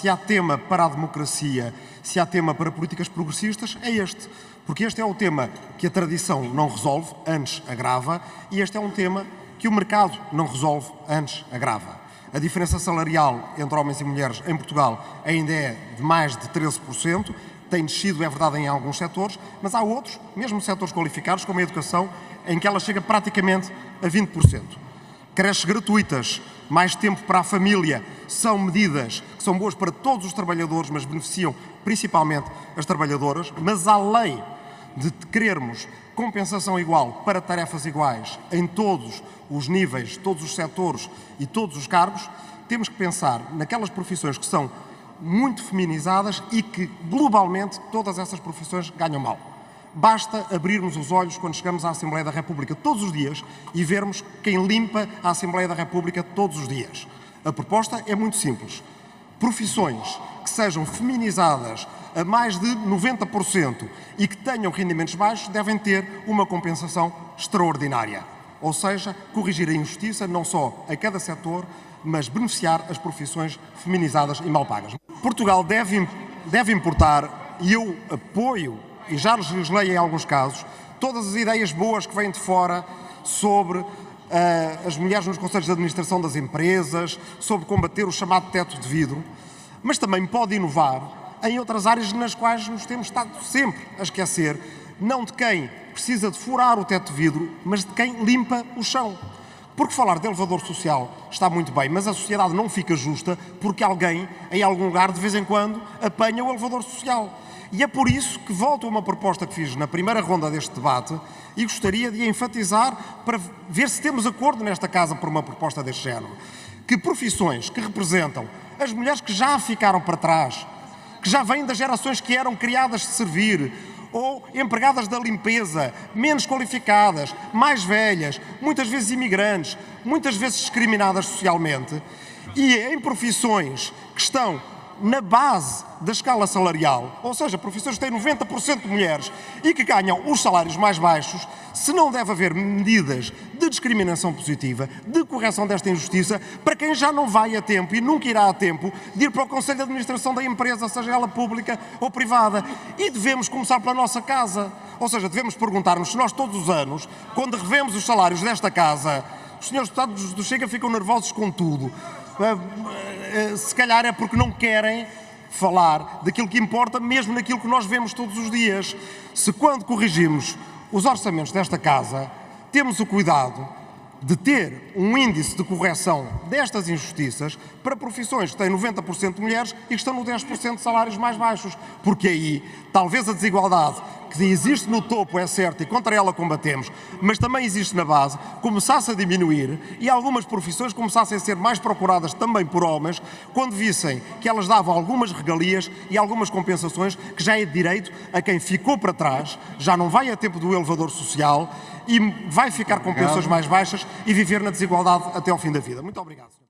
se há tema para a democracia, se há tema para políticas progressistas, é este. Porque este é o tema que a tradição não resolve, antes agrava, e este é um tema que o mercado não resolve, antes agrava. A diferença salarial entre homens e mulheres em Portugal ainda é de mais de 13%, tem descido, é verdade, em alguns setores, mas há outros, mesmo setores qualificados, como a educação, em que ela chega praticamente a 20%. Creches gratuitas, mais tempo para a família, são medidas que são boas para todos os trabalhadores, mas beneficiam principalmente as trabalhadoras, mas além de querermos compensação igual para tarefas iguais em todos os níveis, todos os setores e todos os cargos, temos que pensar naquelas profissões que são muito feminizadas e que, globalmente, todas essas profissões ganham mal. Basta abrirmos os olhos quando chegamos à Assembleia da República todos os dias e vermos quem limpa a Assembleia da República todos os dias. A proposta é muito simples. Profissões que sejam feminizadas a mais de 90% e que tenham rendimentos baixos devem ter uma compensação extraordinária. Ou seja, corrigir a injustiça não só a cada setor, mas beneficiar as profissões feminizadas e mal pagas. Portugal deve, deve importar, e eu apoio, e já legislei em alguns casos, todas as ideias boas que vêm de fora sobre uh, as mulheres nos conselhos de administração das empresas, sobre combater o chamado teto de vidro, mas também pode inovar em outras áreas nas quais nos temos estado sempre a esquecer, não de quem precisa de furar o teto de vidro, mas de quem limpa o chão. Porque falar de elevador social está muito bem, mas a sociedade não fica justa porque alguém, em algum lugar, de vez em quando, apanha o elevador social. E é por isso que volto a uma proposta que fiz na primeira ronda deste debate e gostaria de enfatizar para ver se temos acordo nesta casa por uma proposta deste género. Que profissões que representam as mulheres que já ficaram para trás, que já vêm das gerações que eram criadas de servir, ou empregadas da limpeza, menos qualificadas, mais velhas, muitas vezes imigrantes, muitas vezes discriminadas socialmente, e em profissões que estão na base da escala salarial, ou seja, profissões que têm 90% de mulheres e que ganham os salários mais baixos, se não deve haver medidas de discriminação positiva, de correção desta injustiça, para quem já não vai a tempo e nunca irá a tempo de ir para o Conselho de Administração da empresa, seja ela pública ou privada. E devemos começar pela nossa casa. Ou seja, devemos perguntar-nos se nós todos os anos, quando revemos os salários desta casa, os senhores deputados do Chega ficam nervosos com tudo. Eh, se calhar é porque não querem falar daquilo que importa, mesmo naquilo que nós vemos todos os dias. Se quando corrigimos os orçamentos desta casa, temos o cuidado de ter um índice de correção destas injustiças para profissões que têm 90% de mulheres e que estão no 10% de salários mais baixos. Porque aí, talvez a desigualdade que existe no topo é certa e contra ela combatemos, mas também existe na base, começasse a diminuir e algumas profissões começassem a ser mais procuradas também por homens quando vissem que elas davam algumas regalias e algumas compensações que já é de direito a quem ficou para trás, já não vai a tempo do elevador social e vai ficar com pensões mais baixas e viver na desigualdade até ao fim da vida. Muito obrigado.